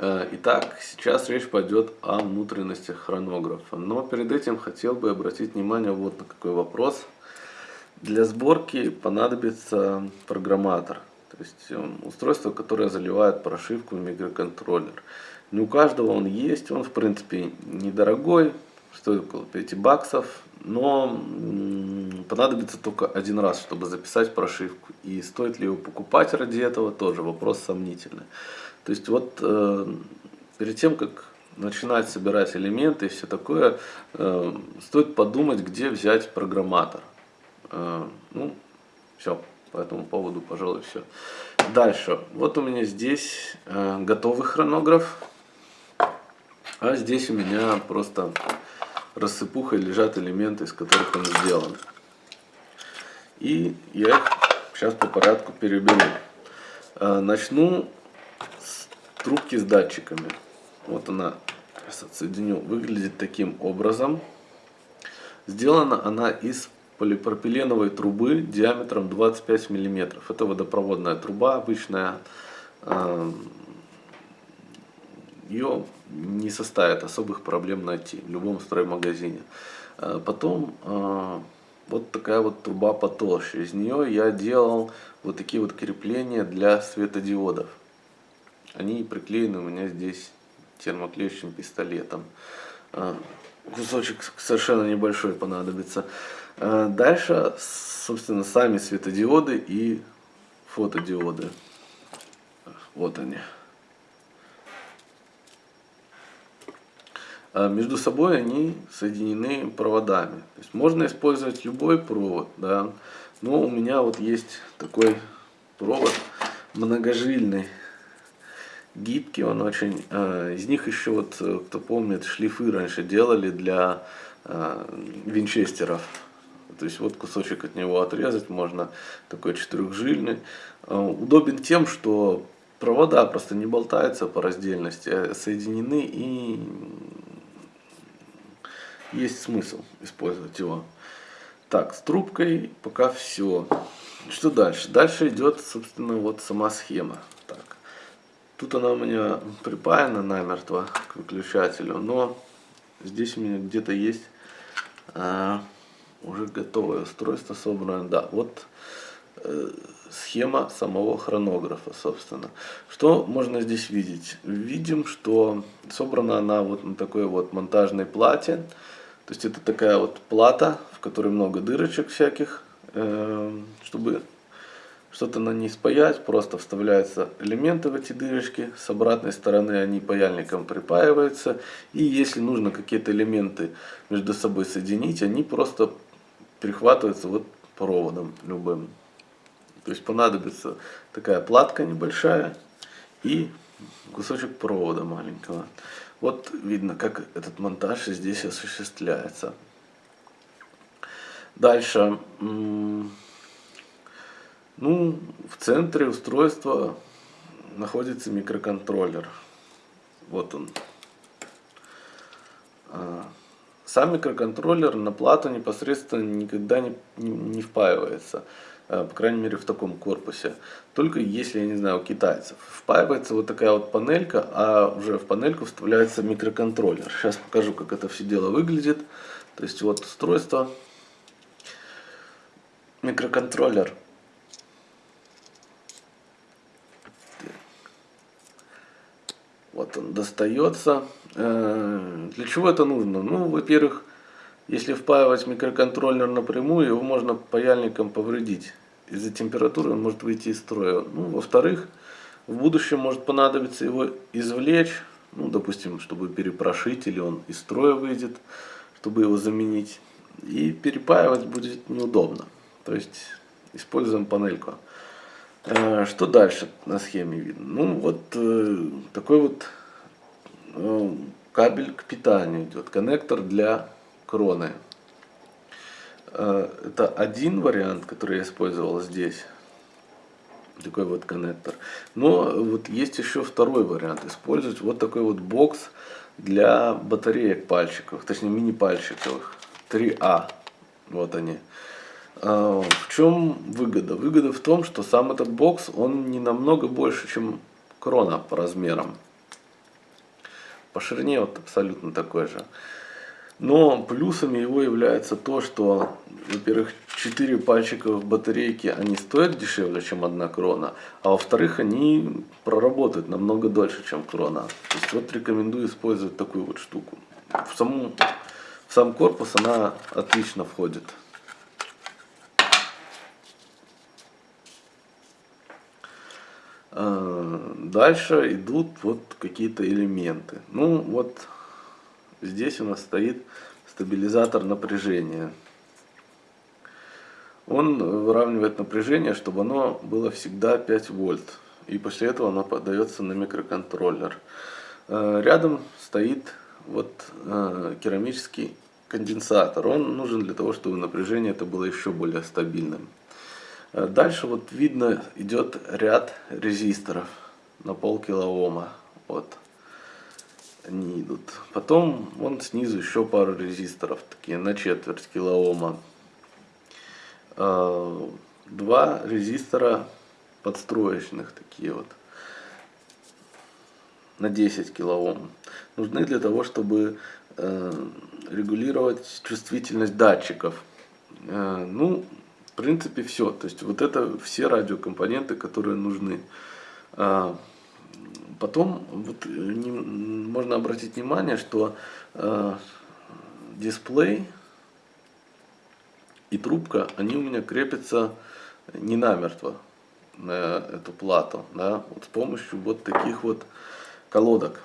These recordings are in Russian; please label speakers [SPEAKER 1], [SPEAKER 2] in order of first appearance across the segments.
[SPEAKER 1] Э, итак, сейчас речь пойдет о внутренностях хронографа. Но перед этим хотел бы обратить внимание вот на какой вопрос. Для сборки понадобится программатор. То есть э, устройство, которое заливает прошивку в микроконтроллер. Не у каждого он есть, он в принципе недорогой, стоит около 5 баксов, но понадобится только один раз, чтобы записать прошивку. И стоит ли его покупать ради этого, тоже вопрос сомнительный. То есть вот э, перед тем, как начинать собирать элементы и все такое, э, стоит подумать, где взять программатор. Э, ну, все, по этому поводу, пожалуй, все. Дальше. Вот у меня здесь готовый хронограф, а здесь у меня просто рассыпухой лежат элементы, из которых он сделан. И я их сейчас по порядку переберу. Э, начну трубки с датчиками. Вот она, сейчас отсоединю, выглядит таким образом. Сделана она из полипропиленовой трубы диаметром 25 мм. Это водопроводная труба обычная. Ее не составит особых проблем найти в любом строймагазине. А потом а, вот такая вот труба потолще. Из нее я делал вот такие вот крепления для светодиодов. Они приклеены у меня здесь термоклеющим пистолетом. А, кусочек совершенно небольшой понадобится. Дальше, собственно, сами светодиоды и фотодиоды. Вот они. Между собой они соединены проводами. То есть можно использовать любой провод, да. Но у меня вот есть такой провод многожильный гибкий он очень. Э, из них еще вот, э, кто помнит, шлифы раньше делали для э, винчестеров. То есть вот кусочек от него отрезать можно, такой четырехжильный. Удобен тем, что провода просто не болтаются по раздельности, а соединены и есть смысл использовать его. Так, с трубкой пока все. Что дальше? Дальше идет, собственно, вот сама схема. Так. Тут она у меня припаяна намертво к выключателю, но здесь у меня где-то есть а, уже готовое устройство собранное. Да, вот э, схема самого хронографа, собственно. Что можно здесь видеть? Видим, что собрана она вот на такой вот монтажной плате. То есть это такая вот плата, в которой много дырочек всяких, э, чтобы что-то на ней спаять, просто вставляются элементы в эти дырочки, с обратной стороны они паяльником припаиваются, и если нужно какие-то элементы между собой соединить, они просто перехватываются вот проводом любым. То есть понадобится такая платка небольшая и кусочек провода маленького. Вот видно, как этот монтаж здесь осуществляется. Дальше. Ну, в центре устройства находится микроконтроллер. Вот он. А, сам микроконтроллер на плату непосредственно никогда не, не, не впаивается. А, по крайней мере в таком корпусе. Только если, я не знаю, у китайцев. Впаивается вот такая вот панелька, а уже в панельку вставляется микроконтроллер. Сейчас покажу, как это все дело выглядит. То есть вот устройство. Микроконтроллер Вот он достается. Э, для чего это нужно? Ну, во-первых, если впаивать микроконтроллер напрямую, его можно паяльником повредить. Из-за температуры он может выйти из строя. Ну, во-вторых, в будущем может понадобиться его извлечь, ну, допустим, чтобы перепрошить, или он из строя выйдет, чтобы его заменить. И перепаивать будет неудобно. То есть используем панельку. Э, что дальше на схеме видно? Ну вот э, такой вот э, кабель к питанию идет, коннектор для кроны. Это один вариант, который я использовал здесь. Такой вот коннектор. Но вот есть еще второй вариант. Использовать вот такой вот бокс для батареек пальчиковых, точнее мини пальчиковых. 3А. Вот они. А, в чем выгода? Выгода в том, что сам этот бокс, он не намного больше, чем крона по размерам. По ширине вот абсолютно такой же. Но плюсами его является то, что, во-первых, 4 пальчика в батарейке, они стоят дешевле, чем одна крона, а во-вторых, они проработают намного дольше, чем крона. То есть вот рекомендую использовать такую вот штуку. В, саму, в сам корпус она отлично входит. А, дальше идут вот какие-то элементы. Ну вот Здесь у нас стоит стабилизатор напряжения. Он выравнивает напряжение, чтобы оно было всегда 5 вольт. И после этого оно подается на микроконтроллер. Э, рядом стоит вот э, керамический конденсатор. Он нужен для того, чтобы напряжение это было еще более стабильным. Э, дальше вот видно идет ряд резисторов на пол килоома. Вот они идут. Потом вон снизу еще пару резисторов, такие на четверть килоома. А, два резистора подстроечных, такие вот, на 10 килоом. Нужны для того, чтобы э, регулировать чувствительность датчиков. Э, ну, в принципе, все. То есть вот это все радиокомпоненты, которые нужны. Потом вот, не, можно обратить внимание, что э, дисплей и трубка, они у меня крепятся не намертво на эту плату, да, вот с помощью вот таких вот колодок.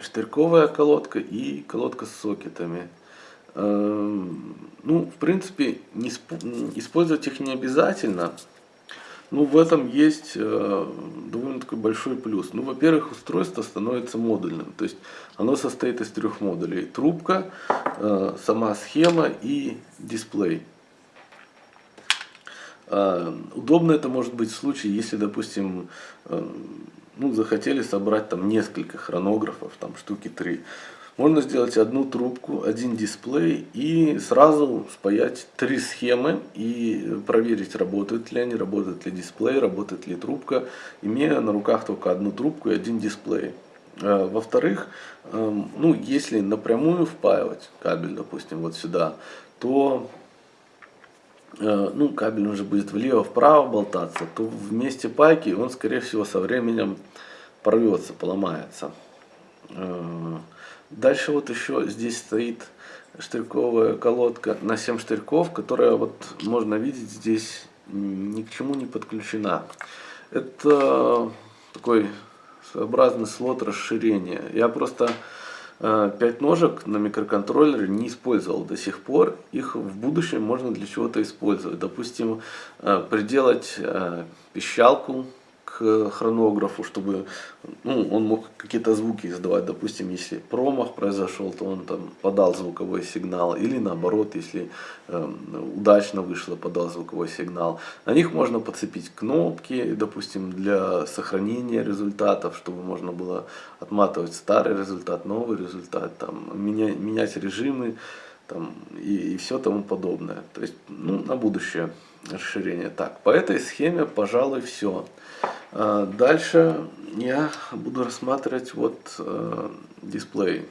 [SPEAKER 1] Штырьковая колодка и колодка с сокетами. Эм, ну, в принципе, не, использовать их не обязательно, ну, в этом есть э, довольно такой большой плюс. Ну, во-первых, устройство становится модульным. То есть оно состоит из трех модулей. Трубка, э, сама схема и дисплей. Э, удобно это может быть в случае, если, допустим, э, ну, захотели собрать там несколько хронографов, там штуки три. Можно сделать одну трубку, один дисплей и сразу спаять три схемы и проверить, работают ли они, работает ли дисплей, работает ли трубка, имея на руках только одну трубку и один дисплей. А, во-вторых, эм, ну, если напрямую впаивать кабель, допустим, вот сюда, то э, ну, кабель уже будет влево-вправо болтаться, то в месте пайки он, скорее всего, со временем порвется, поломается. Дальше вот еще здесь стоит штырьковая колодка на 7 штырьков, которая вот можно видеть здесь ни к чему не подключена. Это такой своеобразный слот расширения. Я просто э, 5 ножек на микроконтроллере не использовал до сих пор. Их в будущем можно для чего-то использовать. Допустим, э, приделать э, пищалку хронографу, чтобы ну, он мог какие-то звуки издавать. Допустим, если промах произошел, то он там подал звуковой сигнал. Или наоборот, если э, удачно вышло, подал звуковой сигнал. На них можно подцепить кнопки, допустим, для сохранения результатов, чтобы можно было отматывать старый результат, новый результат, там, менять, менять режимы там, и, и все тому подобное. То есть, ну, на будущее расширение. Так, по этой схеме, пожалуй, все. А, дальше я буду рассматривать вот э, дисплей.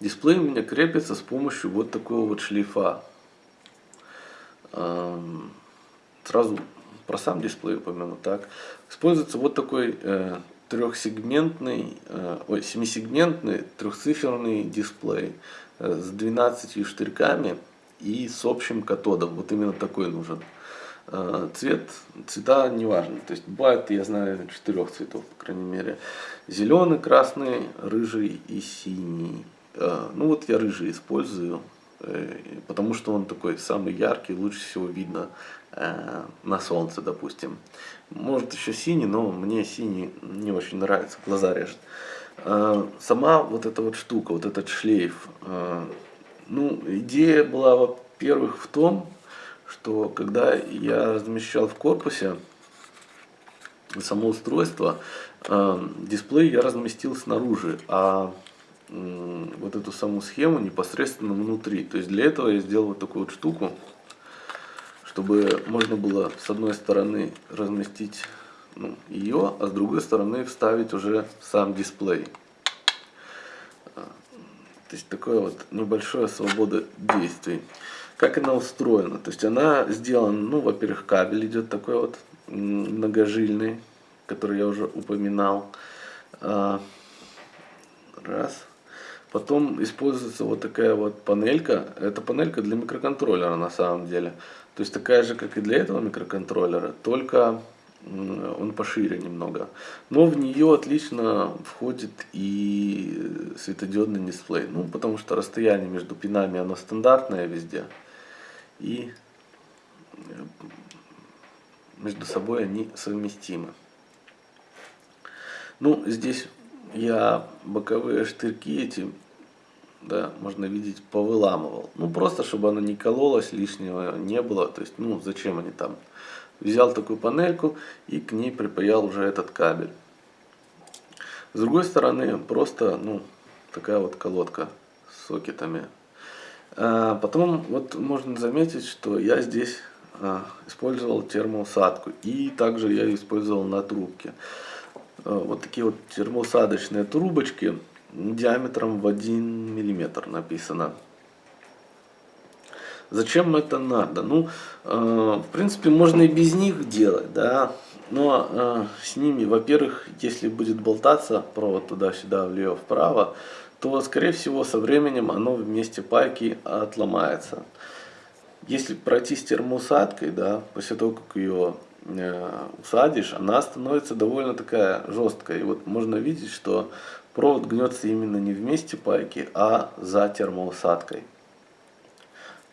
[SPEAKER 1] Дисплей у меня крепится с помощью вот такого вот шлейфа. Сразу про сам дисплей упомяну так. Используется вот такой э, трехсегментный, э, ой, семисегментный трехциферный дисплей с 12 штырьками и с общим катодом. Вот именно такой нужен. Э, цвет, цвета не важно. То есть бывает, я знаю, четырех цветов, по крайней мере. Зеленый, красный, рыжий и синий. Э, ну вот я рыжий использую, э, потому что он такой самый яркий, лучше всего видно на солнце, допустим. Может еще синий, но мне синий не очень нравится, глаза режет. Сама вот эта вот штука, вот этот шлейф, ну, идея была, во-первых, в том, что когда я размещал в корпусе само устройство, э, дисплей я разместил снаружи, а э, вот эту саму схему непосредственно внутри. То есть для этого я сделал вот такую вот штуку, чтобы можно было с одной стороны разместить ну, ее, а с другой стороны вставить уже сам дисплей. То есть такое вот небольшая свобода действий. Как она устроена? То есть она сделана, ну, во-первых, кабель идет такой вот многожильный, который я уже упоминал. А, раз. Потом используется вот такая вот панелька. Это панелька для микроконтроллера на самом деле. То есть такая же, как и для этого микроконтроллера, только он пошире немного. Но в нее отлично входит и светодиодный дисплей. Ну, потому что расстояние между пинами оно стандартное везде. И между собой они совместимы. Ну, здесь я боковые штырьки эти да, можно видеть, повыламывал. Ну, просто, чтобы она не кололась, лишнего не было. То есть, ну, зачем они там? Взял такую панельку и к ней припаял уже этот кабель. С другой стороны, просто, ну, такая вот колодка с сокетами. А потом, вот можно заметить, что я здесь а, использовал термоусадку. И также я использовал на трубке. А, вот такие вот термоусадочные трубочки диаметром в 1 миллиметр написано. Зачем это надо? Ну, э, в принципе, можно и без них делать, да. Но э, с ними, во-первых, если будет болтаться провод туда-сюда, влево-вправо, то, скорее всего, со временем оно вместе пайки отломается. Если пройти с термоусадкой, да, после того, как ее э, усадишь, она становится довольно такая жесткая. И вот можно видеть, что Провод гнется именно не вместе пайки, а за термоусадкой.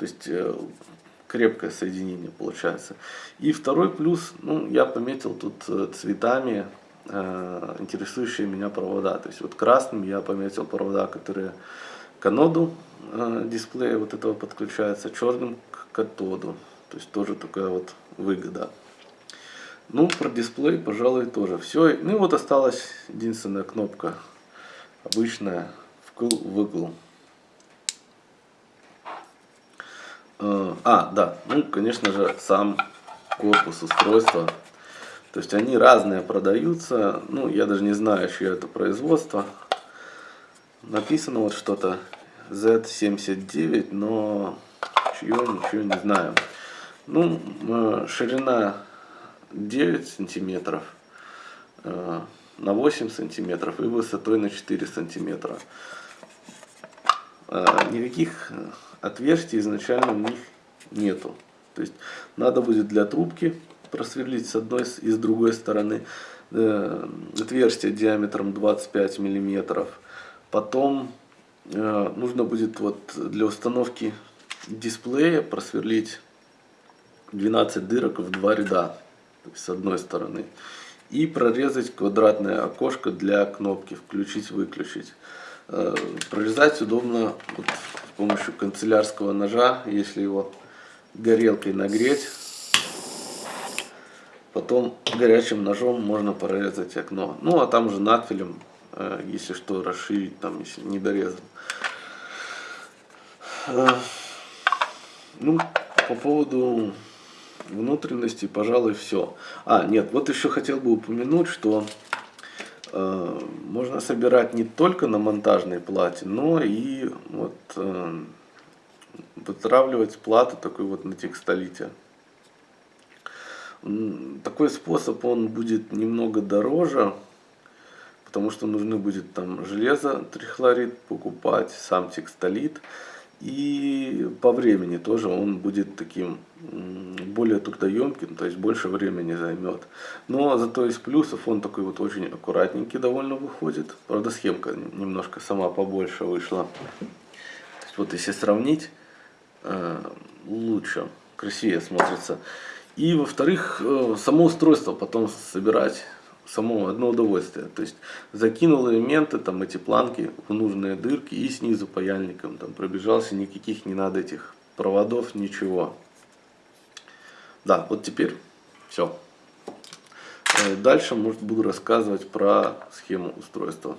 [SPEAKER 1] То есть э, крепкое соединение получается. И второй плюс, ну, я пометил тут э, цветами э, интересующие меня провода. То есть вот красным я пометил провода, которые к аноду дисплея вот этого подключаются, черным к катоду. То есть тоже такая вот выгода. Ну, про дисплей, пожалуй, тоже все. Ну вот осталась единственная кнопка обычная вкл выгл. Э, а, да, ну, конечно же, сам корпус устройства. То есть они разные продаются. Ну, я даже не знаю, чье это производство. Написано вот что-то Z79, но чье, ничего не знаю. Ну, э, ширина 9 сантиметров. Э, на 8 сантиметров и высотой на 4 сантиметра. А, никаких отверстий изначально у них нету. То есть надо будет для трубки просверлить с одной и с другой стороны э, отверстие диаметром 25 миллиметров. Потом э, нужно будет вот для установки дисплея просверлить 12 дырок в два ряда с одной стороны и прорезать квадратное окошко для кнопки включить-выключить. Э, прорезать удобно вот с помощью канцелярского ножа, если его горелкой нагреть. Потом горячим ножом можно прорезать окно. Ну а там уже надфилем, э, если что, расширить, там, если не дорезан. Э, ну, по поводу внутренности, пожалуй, все. А, нет, вот еще хотел бы упомянуть, что можно собирать не только на монтажной плате, но и вот э, вытравливать плату такой вот на текстолите. Такой способ, он будет немного дороже, потому что нужны будет там железо, трихлорид покупать, сам текстолит. И по времени тоже он будет таким более трудоемким, то есть больше времени займет. Но зато из плюсов он такой вот очень аккуратненький довольно выходит. Правда схемка немножко сама побольше вышла. То есть вот если сравнить, э, лучше, красивее смотрится. И во-вторых, э, само устройство потом собирать само одно удовольствие. То есть закинул элементы, там эти планки в нужные дырки и снизу паяльником там пробежался, никаких не надо этих проводов, ничего. Да, вот теперь все. Э, дальше, может, буду рассказывать про схему устройства.